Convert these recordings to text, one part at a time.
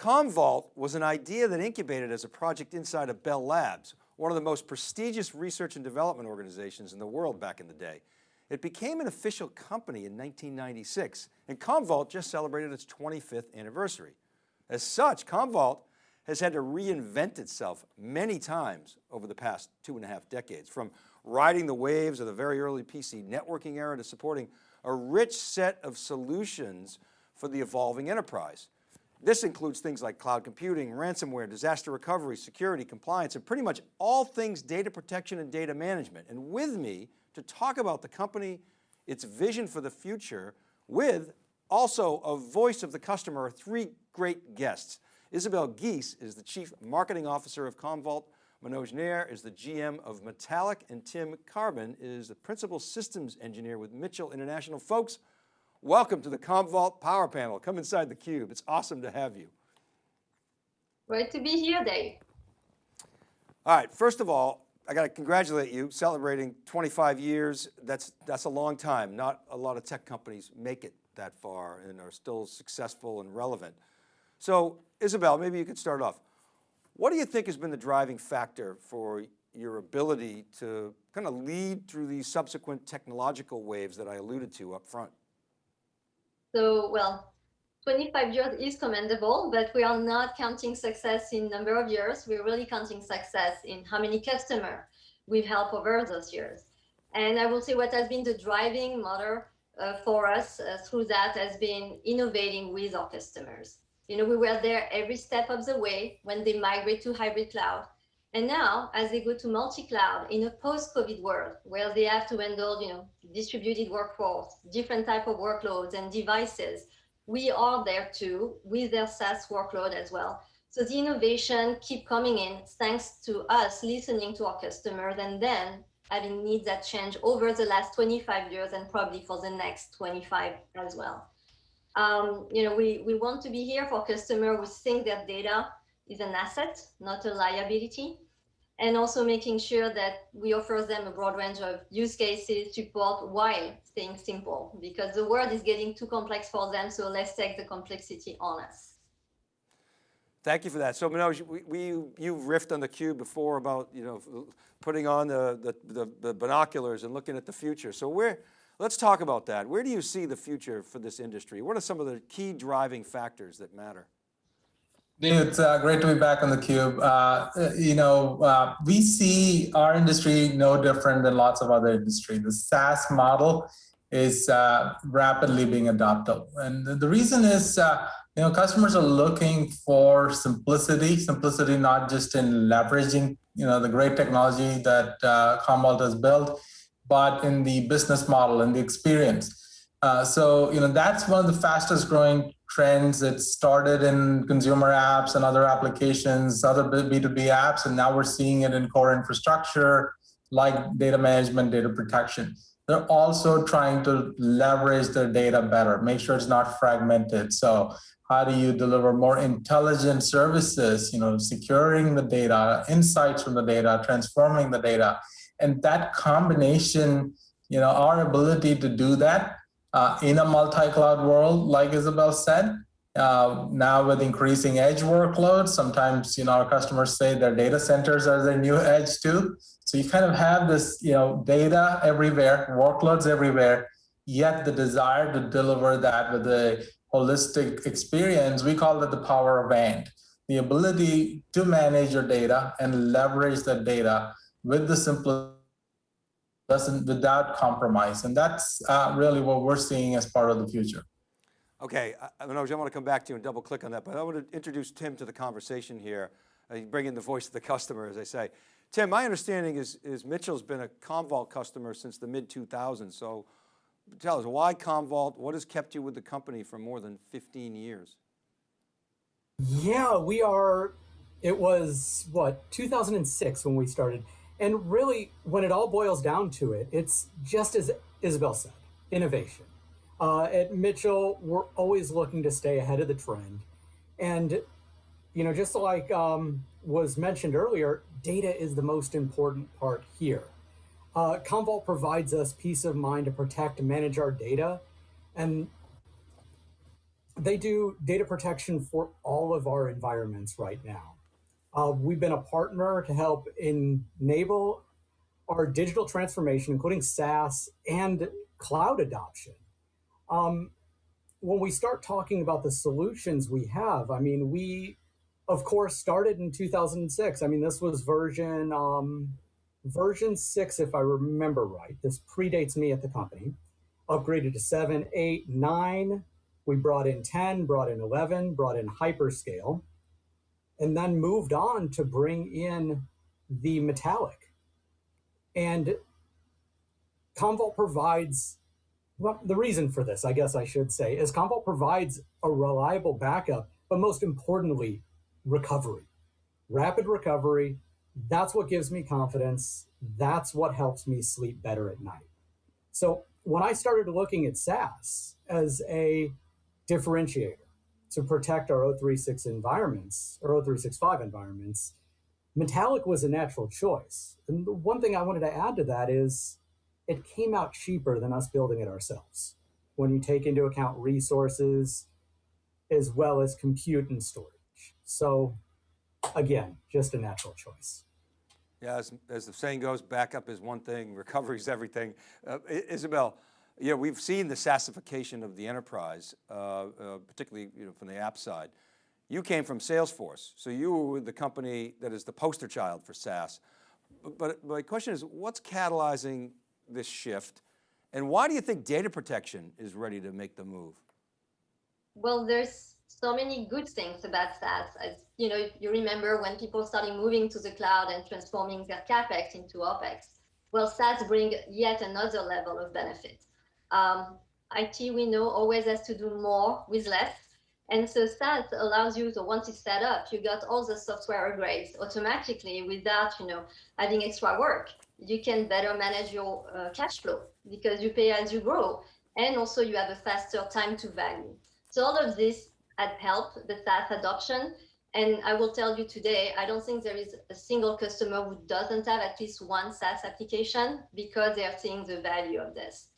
Commvault was an idea that incubated as a project inside of Bell Labs, one of the most prestigious research and development organizations in the world back in the day. It became an official company in 1996 and Commvault just celebrated its 25th anniversary. As such, Commvault has had to reinvent itself many times over the past two and a half decades, from riding the waves of the very early PC networking era to supporting a rich set of solutions for the evolving enterprise. This includes things like cloud computing, ransomware, disaster recovery, security, compliance, and pretty much all things data protection and data management. And with me to talk about the company, its vision for the future, with also a voice of the customer, are three great guests. Isabel Guis is the Chief Marketing Officer of Commvault, Manoj Nair is the GM of Metallic, and Tim Carbon is the Principal Systems Engineer with Mitchell International. Folks, Welcome to the Commvault Power Panel. Come inside the cube. It's awesome to have you. Great to be here, Dave. All right, first of all, I got to congratulate you celebrating 25 years. That's, that's a long time. Not a lot of tech companies make it that far and are still successful and relevant. So Isabel, maybe you could start off. What do you think has been the driving factor for your ability to kind of lead through these subsequent technological waves that I alluded to up front? So, well, 25 years is commendable, but we are not counting success in number of years. We're really counting success in how many customers we've helped over those years. And I will say what has been the driving motor uh, for us uh, through that has been innovating with our customers. You know, we were there every step of the way when they migrate to hybrid cloud. And now, as they go to multi-cloud in a post-COVID world, where they have to handle, you know, distributed workforce, different type of workloads and devices, we are there too with their SaaS workload as well. So the innovation keep coming in thanks to us listening to our customers and then having needs that change over the last 25 years and probably for the next 25 as well. Um, you know, we, we want to be here for customers who think that data is an asset, not a liability. And also making sure that we offer them a broad range of use cases, support while staying simple, because the world is getting too complex for them. So let's take the complexity on us. Thank you for that. So Manoj, we, we, you riffed on the cube before about, you know, putting on the, the, the, the binoculars and looking at the future. So where, let's talk about that. Where do you see the future for this industry? What are some of the key driving factors that matter? It's uh, great to be back on the cube. Uh, you know, uh, we see our industry no different than lots of other industry. The SaaS model is uh, rapidly being adopted, and the reason is, uh, you know, customers are looking for simplicity. Simplicity not just in leveraging, you know, the great technology that uh, Commvault has built, but in the business model and the experience. Uh, so, you know, that's one of the fastest growing trends. It started in consumer apps and other applications, other B2B apps, and now we're seeing it in core infrastructure like data management, data protection. They're also trying to leverage their data better, make sure it's not fragmented. So how do you deliver more intelligent services, you know, securing the data, insights from the data, transforming the data. And that combination, you know, our ability to do that uh, in a multi-cloud world, like Isabel said, uh, now with increasing edge workloads, sometimes you know our customers say their data centers are their new edge too. So you kind of have this you know data everywhere, workloads everywhere, yet the desire to deliver that with a holistic experience, we call it the power of and. The ability to manage your data and leverage that data with the simplest doesn't without compromise. And that's uh, really what we're seeing as part of the future. Okay, I, Manoj, I want to come back to you and double click on that, but I want to introduce Tim to the conversation here. Uh, bring in the voice of the customer, as I say. Tim, my understanding is, is Mitchell's been a Commvault customer since the mid 2000s. So tell us why Commvault, what has kept you with the company for more than 15 years? Yeah, we are, it was what, 2006 when we started. And really, when it all boils down to it, it's just as Isabel said, innovation. Uh, at Mitchell, we're always looking to stay ahead of the trend. And, you know, just like um, was mentioned earlier, data is the most important part here. Uh, Commvault provides us peace of mind to protect and manage our data. And they do data protection for all of our environments right now. Uh, we've been a partner to help enable our digital transformation, including SaaS and cloud adoption. Um, when we start talking about the solutions we have, I mean, we, of course, started in 2006. I mean, this was version um, version six, if I remember right. This predates me at the company. Upgraded to seven, eight, nine. We brought in 10, brought in 11, brought in hyperscale, and then moved on to bring in the metallic. And Commvault provides well, the reason for this, I guess I should say, is Commvault provides a reliable backup, but most importantly, recovery. Rapid recovery, that's what gives me confidence. That's what helps me sleep better at night. So when I started looking at SaaS as a differentiator to protect our O36 environments or O365 environments, Metallic was a natural choice. And the one thing I wanted to add to that is it came out cheaper than us building it ourselves when you take into account resources as well as compute and storage. So again, just a natural choice. Yeah, as, as the saying goes, backup is one thing, recovery is everything. Uh, Isabel, know, we've seen the SaaSification of the enterprise, uh, uh, particularly you know, from the app side. You came from Salesforce, so you were the company that is the poster child for SaaS. But, but my question is, what's catalyzing this shift? And why do you think data protection is ready to make the move? Well, there's so many good things about SaaS. As you know, you remember when people started moving to the cloud and transforming their capex into opex. Well, SaaS bring yet another level of benefit. Um, IT, we know, always has to do more with less. And so SaaS allows you to, once it's set up, you got all the software upgrades automatically without, you know, having extra work you can better manage your uh, cash flow because you pay as you grow. And also you have a faster time to value. So all of this had helped the SaaS adoption. And I will tell you today, I don't think there is a single customer who doesn't have at least one SaaS application because they are seeing the value of this.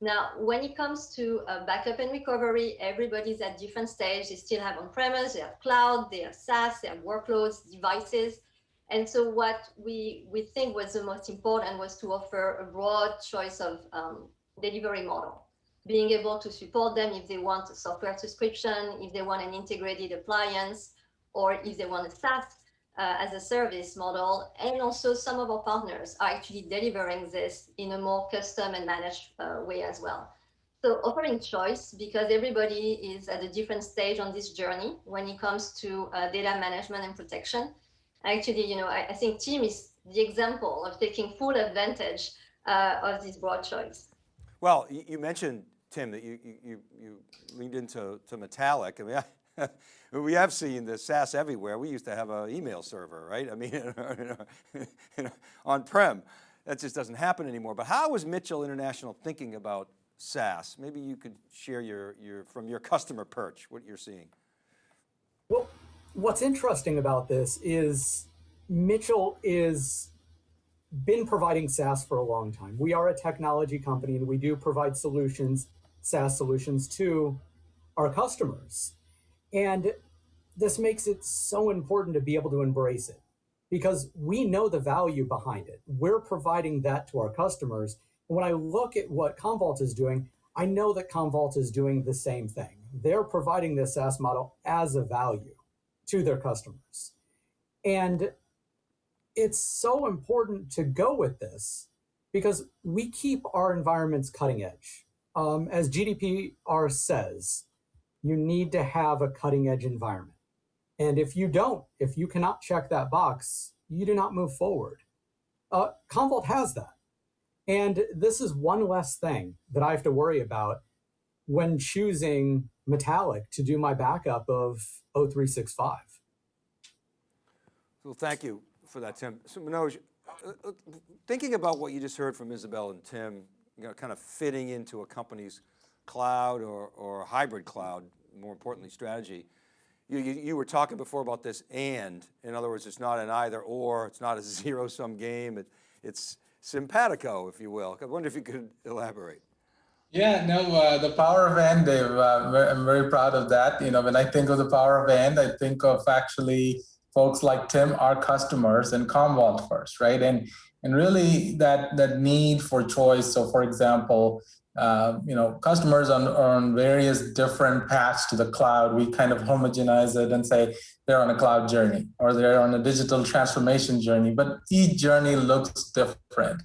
Now, when it comes to uh, backup and recovery, everybody's at different stage. They still have on-premise, they have cloud, they have SaaS, they have workloads, devices. And so what we, we think was the most important was to offer a broad choice of um, delivery model, being able to support them if they want a software subscription, if they want an integrated appliance, or if they want a SaaS uh, as a service model. And also some of our partners are actually delivering this in a more custom and managed uh, way as well. So offering choice because everybody is at a different stage on this journey when it comes to uh, data management and protection actually, you know, I, I think Tim is the example of taking full advantage uh, of this broad choice. Well, you, you mentioned, Tim, that you, you, you leaned into to Metallic. I mean, I, we have seen the SaaS everywhere. We used to have an email server, right? I mean, on-prem. That just doesn't happen anymore. But how is Mitchell International thinking about SaaS? Maybe you could share your, your, from your customer perch, what you're seeing. Well, what's interesting about this is Mitchell is been providing SaaS for a long time. We are a technology company and we do provide solutions, SaaS solutions to our customers. And this makes it so important to be able to embrace it because we know the value behind it. We're providing that to our customers. And when I look at what Commvault is doing, I know that Commvault is doing the same thing. They're providing this SaaS model as a value to their customers. And it's so important to go with this because we keep our environments cutting edge. Um, as GDPR says, you need to have a cutting edge environment. And if you don't, if you cannot check that box, you do not move forward. Uh, Commvault has that. And this is one less thing that I have to worry about when choosing Metallic to do my backup of O365. Well, thank you for that, Tim. So Manoj, uh, uh, thinking about what you just heard from Isabel and Tim, you know, kind of fitting into a company's cloud or, or hybrid cloud, more importantly, strategy. You, you, you, were talking before about this and, in other words, it's not an either or, it's not a zero sum game, it, it's simpatico, if you will. I wonder if you could elaborate. Yeah, no, uh, the power of and, Dave. Uh, I'm very proud of that. You know, when I think of the power of and, I think of actually folks like Tim, our customers, and Commvault first, right? And and really that that need for choice. So, for example, uh, you know, customers on on various different paths to the cloud, we kind of homogenize it and say they're on a cloud journey or they're on a digital transformation journey, but each journey looks different.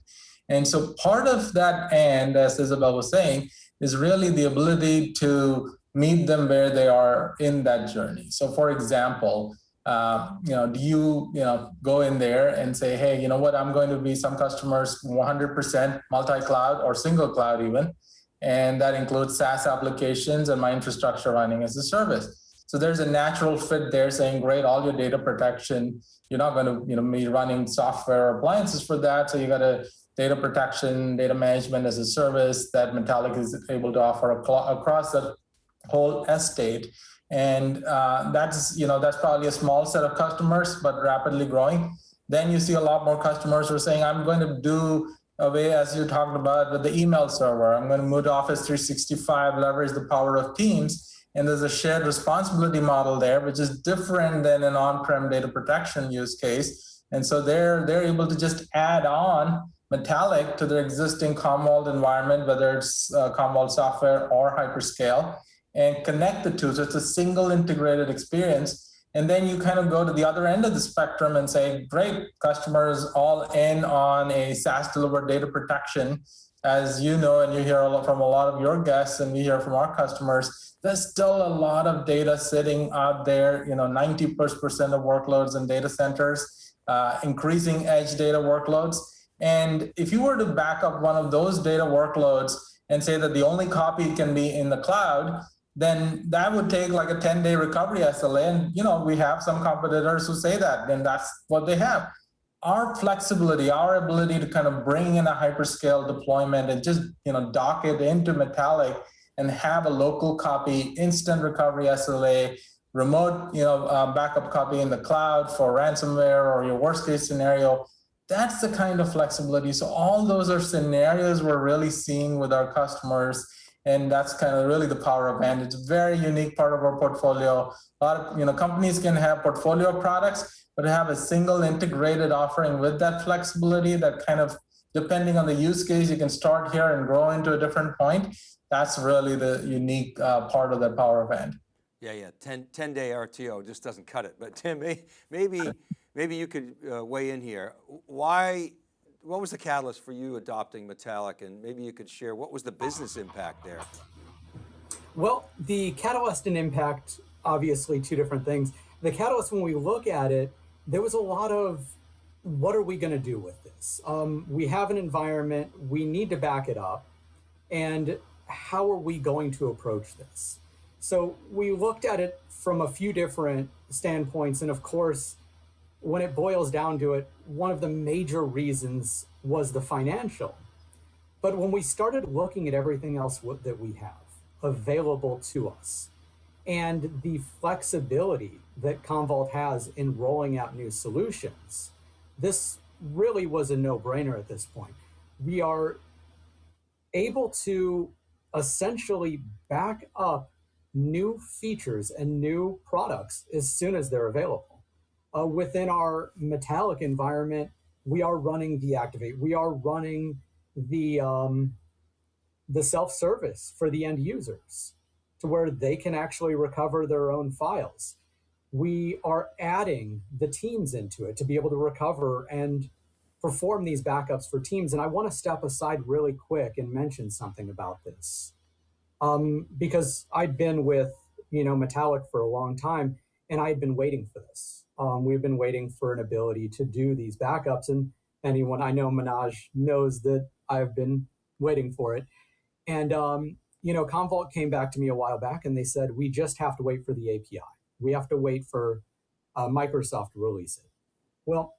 And so part of that and, as Isabel was saying, is really the ability to meet them where they are in that journey. So for example, uh, you know, do you, you know, go in there and say, hey, you know what, I'm going to be some customers 100% multi-cloud or single cloud even, and that includes SaaS applications and my infrastructure running as a service. So there's a natural fit there saying, great, all your data protection, you're not going to, you know, be running software appliances for that. So you got to data protection, data management as a service that Metallic is able to offer across the whole estate. And uh, that's, you know, that's probably a small set of customers, but rapidly growing. Then you see a lot more customers who are saying, I'm going to do away, as you talked about, with the email server. I'm going to move to Office 365, leverage the power of Teams. And there's a shared responsibility model there, which is different than an on-prem data protection use case. And so they're, they're able to just add on Metallic to their existing Commvault environment, whether it's uh, Commvault software or hyperscale, and connect the two. So it's a single integrated experience. And then you kind of go to the other end of the spectrum and say, great, customers all in on a SaaS delivered data protection. As you know, and you hear a lot from a lot of your guests and we hear from our customers, there's still a lot of data sitting out there, you know, 90% of workloads in data centers, uh, increasing edge data workloads. And if you were to back up one of those data workloads and say that the only copy can be in the cloud, then that would take like a 10 day recovery SLA. And, you know, we have some competitors who say that, then that's what they have. Our flexibility, our ability to kind of bring in a hyperscale deployment and just, you know, dock it into Metallic and have a local copy, instant recovery SLA, remote, you know, uh, backup copy in the cloud for ransomware or your worst case scenario, that's the kind of flexibility. So all those are scenarios we're really seeing with our customers. And that's kind of really the power of and it's a very unique part of our portfolio. A lot of you know companies can have portfolio products, but have a single integrated offering with that flexibility that kind of depending on the use case, you can start here and grow into a different point. That's really the unique uh, part of the power of and. Yeah, yeah, 10, 10 day RTO just doesn't cut it. But Tim, maybe maybe you could uh, weigh in here. Why, what was the catalyst for you adopting Metallic? And maybe you could share, what was the business impact there? Well, the catalyst and impact, obviously two different things. The catalyst, when we look at it, there was a lot of, what are we gonna do with this? Um, we have an environment, we need to back it up. And how are we going to approach this? So we looked at it from a few different standpoints. And of course, when it boils down to it, one of the major reasons was the financial. But when we started looking at everything else that we have available to us and the flexibility that Commvault has in rolling out new solutions, this really was a no brainer at this point. We are able to essentially back up new features and new products as soon as they're available uh, within our metallic environment, we are running deactivate. We are running the um, the self-service for the end users to where they can actually recover their own files. We are adding the teams into it to be able to recover and perform these backups for teams. And I want to step aside really quick and mention something about this. Um, because I'd been with, you know, Metallic for a long time and I had been waiting for this um, we've been waiting for an ability to do these backups. And anyone I know, Manoj knows that I've been waiting for it. And, um, you know, Commvault came back to me a while back and they said, we just have to wait for the API. We have to wait for uh, Microsoft to release it. Well,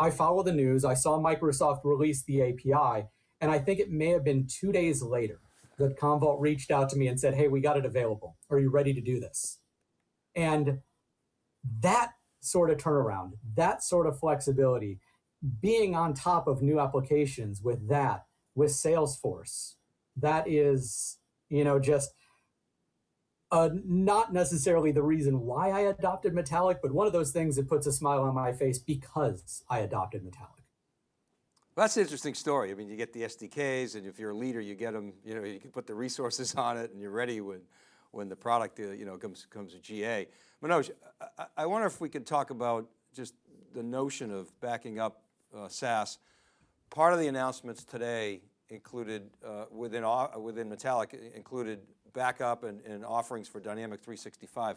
I follow the news. I saw Microsoft release the API, and I think it may have been two days later that Commvault reached out to me and said, hey, we got it available. Are you ready to do this? And that sort of turnaround, that sort of flexibility, being on top of new applications with that, with Salesforce, that is, you know, just uh, not necessarily the reason why I adopted Metallic, but one of those things that puts a smile on my face because I adopted Metallic. Well, that's an interesting story. I mean, you get the SDKs and if you're a leader, you get them, you know, you can put the resources on it and you're ready when, when the product, uh, you know, comes, comes to GA. Manoj, I, I wonder if we could talk about just the notion of backing up uh, SaaS. Part of the announcements today included, uh, within, au- within Metallic, included backup and, and offerings for Dynamic 365.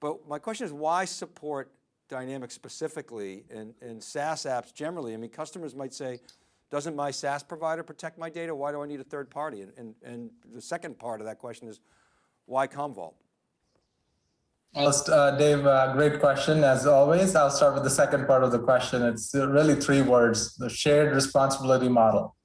But my question is why support Dynamics specifically and, and SaaS apps generally? I mean, customers might say, doesn't my SaaS provider protect my data? Why do I need a third party? And, and, and the second part of that question is, why Commvault? Well, uh, Dave, uh, great question as always. I'll start with the second part of the question. It's really three words: the shared responsibility model.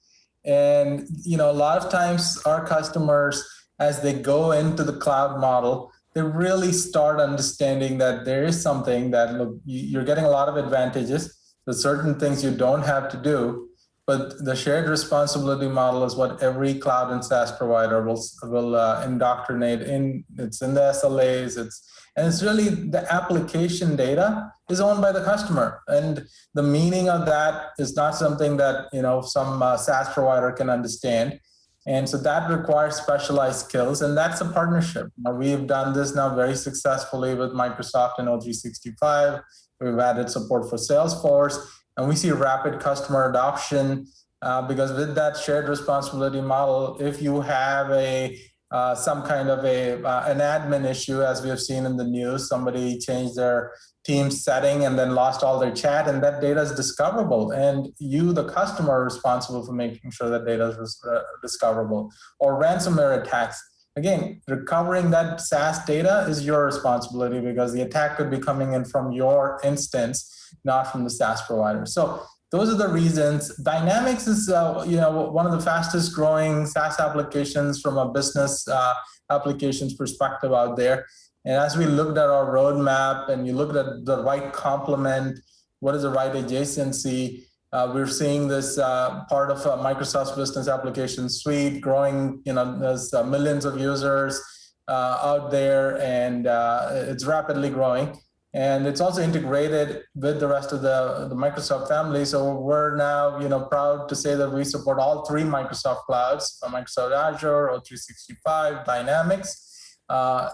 And you know, a lot of times our customers, as they go into the cloud model, they really start understanding that there is something that look you're getting a lot of advantages. There's certain things you don't have to do, but the shared responsibility model is what every cloud and SaaS provider will will uh, indoctrinate in. It's in the SLAs. It's and it's really the application data is owned by the customer, and the meaning of that is not something that you know some uh, SaaS provider can understand. And so that requires specialized skills, and that's a partnership. Now, we've done this now very successfully with Microsoft and O365. We've added support for Salesforce, and we see rapid customer adoption uh, because with that shared responsibility model, if you have a uh, some kind of a uh, an admin issue, as we have seen in the news, somebody changed their team setting and then lost all their chat, and that data is discoverable. And you, the customer, are responsible for making sure that data is uh, discoverable. Or ransomware attacks. Again, recovering that SaaS data is your responsibility because the attack could be coming in from your instance, not from the SaaS provider. So those are the reasons. Dynamics is uh, you know one of the fastest growing SaaS applications from a business uh, applications perspective out there. And as we looked at our roadmap and you looked at the right complement, what is the right adjacency, uh, we're seeing this uh, part of uh, Microsoft's business application suite growing. You know, there's uh, millions of users uh, out there, and uh, it's rapidly growing. And it's also integrated with the rest of the, the Microsoft family. So we're now, you know, proud to say that we support all three Microsoft clouds: Microsoft Azure, O365, Dynamics.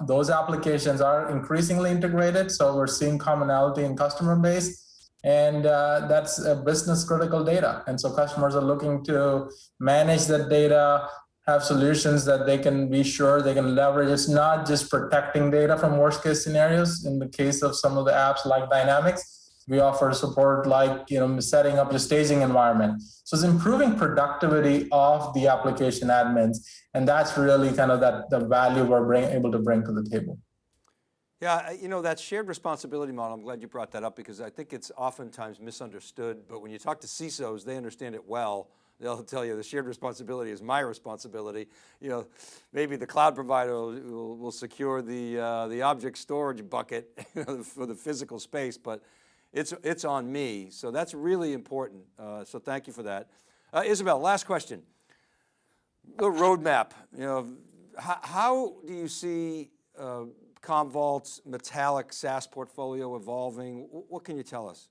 Those applications are increasingly integrated. So we're seeing commonality in customer base and uh, that's business critical data. And so customers are looking to manage that data, have solutions that they can be sure they can leverage. It's not just protecting data from worst case scenarios. In the case of some of the apps like Dynamics, we offer support like you know setting up your staging environment. So it's improving productivity of the application admins, and that's really kind of that the value we're bring, able to bring to the table. Yeah, you know, that shared responsibility model, I'm glad you brought that up because I think it's oftentimes misunderstood, but when you talk to CISOs, they understand it well. They'll tell you the shared responsibility is my responsibility. You know, maybe the cloud provider will, will, secure the, uh, the object storage bucket for the physical space, but it's, it's on me. So that's really important. Uh, so thank you for that. Uh, Isabel, last question. The roadmap, you know, how, how do you see uh, Commvault's Metallic SaaS portfolio evolving? What can you tell us?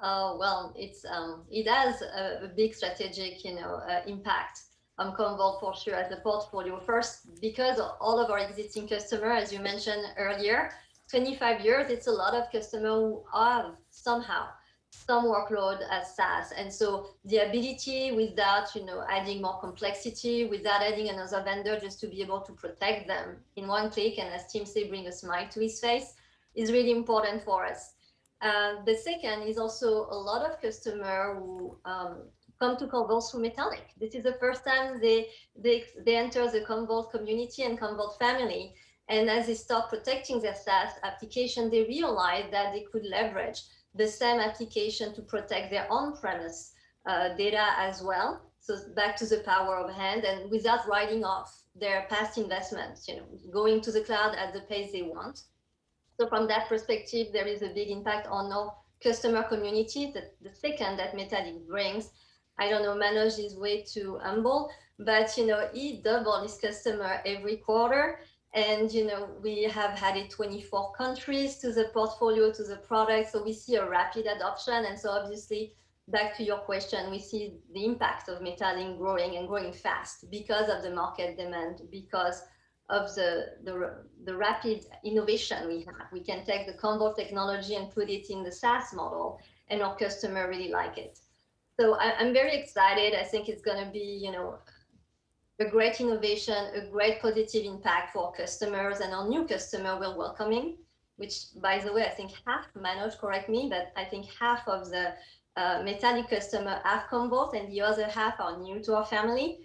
Uh, well, it's um, it has a, a, big strategic, you know, uh, impact on Commvault for sure as a portfolio. First, because all of our existing customers, as you mentioned earlier, 25 years, it's a lot of customers who have somehow some workload as SaaS. And so the ability without, you know, adding more complexity, without adding another vendor just to be able to protect them in one click and as Tim say, bring a smile to his face is really important for us. Uh, the second is also a lot of customers who um, come to Commvault through Metallic. This is the first time they, they, they enter the Commvault community and Commvault family. And as they start protecting their SaaS application, they realize that they could leverage the same application to protect their on-premise uh, data as well. So back to the power of hand and without writing off their past investments, you know, going to the cloud at the pace they want. So from that perspective, there is a big impact on our customer community. The, the second that Metallic brings I don't know, Manoj is way too humble, but you know, he doubled his customer every quarter. And you know, we have added 24 countries to the portfolio, to the product. So we see a rapid adoption. And so obviously, back to your question, we see the impact of Metallic growing and growing fast because of the market demand, because of the, the, the rapid innovation we have. We can take the Commvault technology and put it in the SaaS model, and our customer really like it. So I, I'm very excited. I think it's going to be, you know, a great innovation, a great positive impact for customers and our new customer we're welcoming, which by the way, I think half, Manoj, correct me, but I think half of the uh, Metallic customer have Commvault and the other half are new to our family.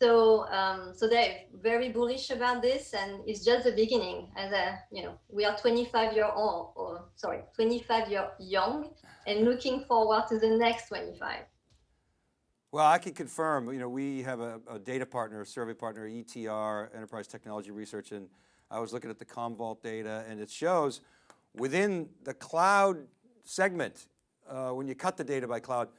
So, um, so they're very bullish about this, and it's just the beginning. As a, you know, we are 25 year old, or sorry, 25 year young, and looking forward to the next 25. Well, I can confirm, you know, we have a, a data partner, a survey partner, ETR, Enterprise Technology Research, and I was looking at the Commvault data and it shows within the cloud segment, uh, when you cut the data by cloud,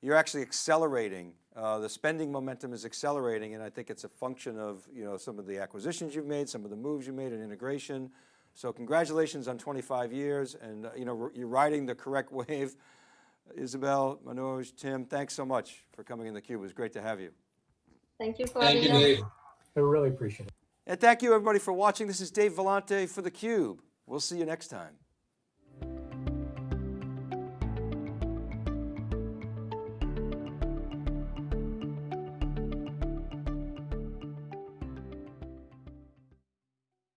you're actually accelerating. Uh, the spending momentum is accelerating and I think it's a function of, you know, some of the acquisitions you've made, some of the moves you made in integration. So congratulations on 25 years and, uh, you know, you're riding the correct wave. Isabel, Manoj, Tim, thanks so much for coming in the cube. It was great to have you. Thank you for Thank you, us. Dave. I really appreciate it. And thank you everybody for watching. This is Dave Vellante for theCUBE. We'll see you next time.